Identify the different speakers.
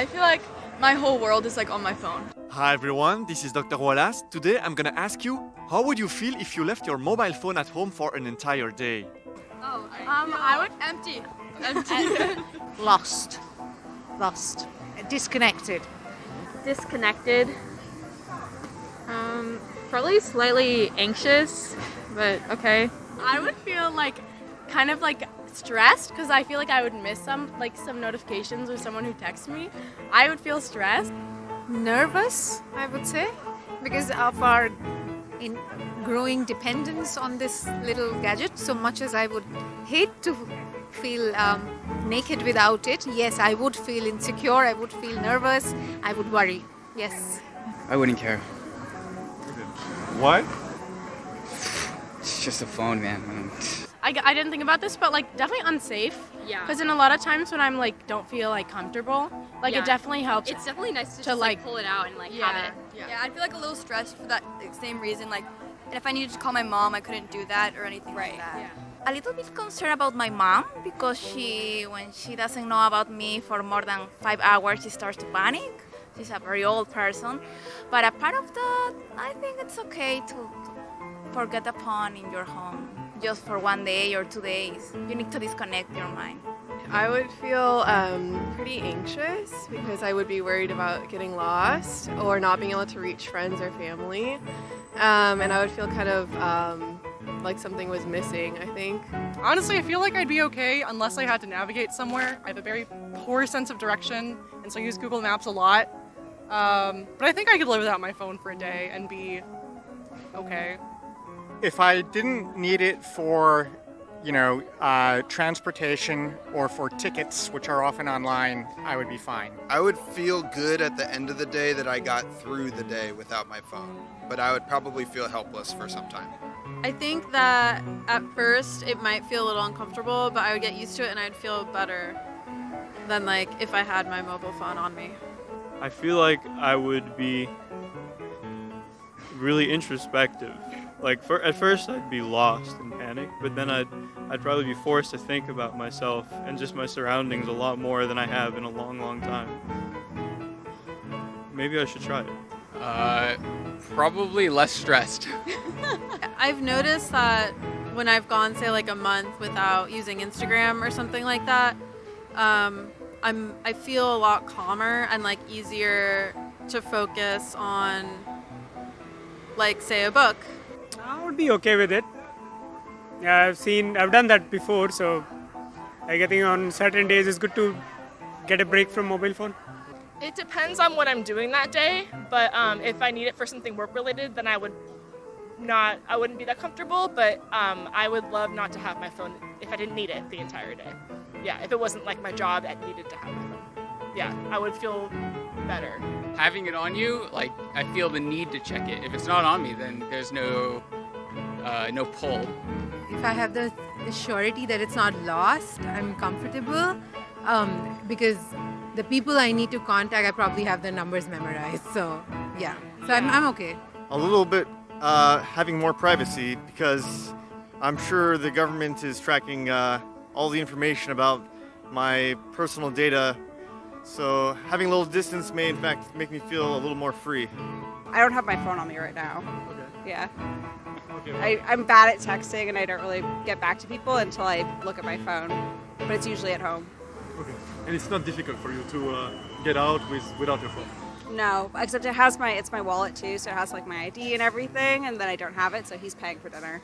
Speaker 1: I feel like my whole world is like on my phone.
Speaker 2: Hi everyone, this is Dr. Wallace. Today I'm gonna ask you, how would you feel if you left your mobile phone at home for an entire day?
Speaker 1: Oh, um, I would empty. Empty.
Speaker 3: Lost. Lost. Disconnected.
Speaker 4: disconnected. Um, probably slightly anxious, but okay.
Speaker 1: I would feel like kind of like stressed because I feel like I would miss some like some notifications or someone who texts me. I would feel stressed.
Speaker 3: Nervous, I would say, because of our in growing dependence on this little gadget. So much as I would hate to feel um, naked without it, yes, I would feel insecure. I would feel nervous. I would worry. Yes.
Speaker 5: I wouldn't care.
Speaker 2: What?
Speaker 5: It's just a phone, man. I
Speaker 1: I, I didn't think about this, but like definitely unsafe.
Speaker 4: Yeah.
Speaker 1: Because in a lot of times when I'm like don't feel like comfortable, like
Speaker 4: Yeah.
Speaker 1: it definitely helps.
Speaker 4: It's definitely nice to,
Speaker 1: To,
Speaker 4: just like,
Speaker 1: like-
Speaker 4: pull it out and like
Speaker 1: yeah,
Speaker 4: have it.
Speaker 1: yeah.
Speaker 6: Yeah, I'd feel like a little stressed for that same reason. Like, and if I needed to call my mom, I couldn't do that or anything right. like that.
Speaker 7: a little bit concerned about my mom because she when she doesn't know about me for more than five hours she starts to panic she's a very old person but apart of that i think it's okay to, to forget the phone in your home just for one day or two days you need to disconnect your mind
Speaker 8: I would feel um, pretty anxious because I would be worried about getting lost or not being able to reach friends or family. Um, and I would feel kind of um, like something was missing, I think.
Speaker 9: Honestly, I feel like I'd be okay unless I had to navigate somewhere. I have a very poor sense of direction, and so I use Google Maps a lot. Um, but I think I could live without my phone for a day and be okay.
Speaker 10: If I didn't need it for, you know, uh, transportation or for tickets, which are often online, I would be fine.
Speaker 11: I would feel good at the end of the day that I got through the day without my phone, but I would probably feel helpless for some time.
Speaker 12: I think that at first it might feel a little uncomfortable, but I would get used to it and I'd feel better than like if I had my mobile phone on me.
Speaker 13: I feel like I would be really introspective. Like for, at first I'd be lost and panic, but then I'd I'd probably be forced to think about myself and just my surroundings a lot more than I have in a long, long time. Maybe I should try it.
Speaker 5: Uh, probably less stressed.
Speaker 12: I've noticed that when I've gone say like a month without using Instagram or something like that, um, I'm I feel a lot calmer and like easier to focus on like say a book.
Speaker 14: I would be okay with it. Yeah, I've seen, I've done that before, so I think on certain days it's good to get a break from mobile phone.
Speaker 9: It depends on what I'm doing that day, but um, if I need it for something work related, then I would not, I wouldn't be that comfortable, but um, I would love not to have my phone if I didn't need it the entire day. Yeah, if it wasn't like my job that needed to have my phone. Yeah, I would feel better.
Speaker 5: Having it on you, like I feel the need to check it. If it's not on me, then there's no uh, no pull.
Speaker 15: if I have the, the surety that it's not lost, I'm comfortable um, because the people I need to contact, I probably have the numbers memorized. So, yeah. So I'm, I'm okay.
Speaker 2: A little bit uh, having more privacy because I'm sure the government is tracking uh, all the information about my personal data. So having a little distance may in fact make me feel a little more free.
Speaker 16: I don't have my phone on me right now. Yeah. I, I'm bad at texting and I don't really get back to people until I look at my phone. But it's usually at home.
Speaker 13: Okay. And it's not difficult for you to uh, get out with without your phone.
Speaker 16: No, except it has my it's my wallet too, so it has like my ID and everything, and then I don't have it, so he's paying for dinner.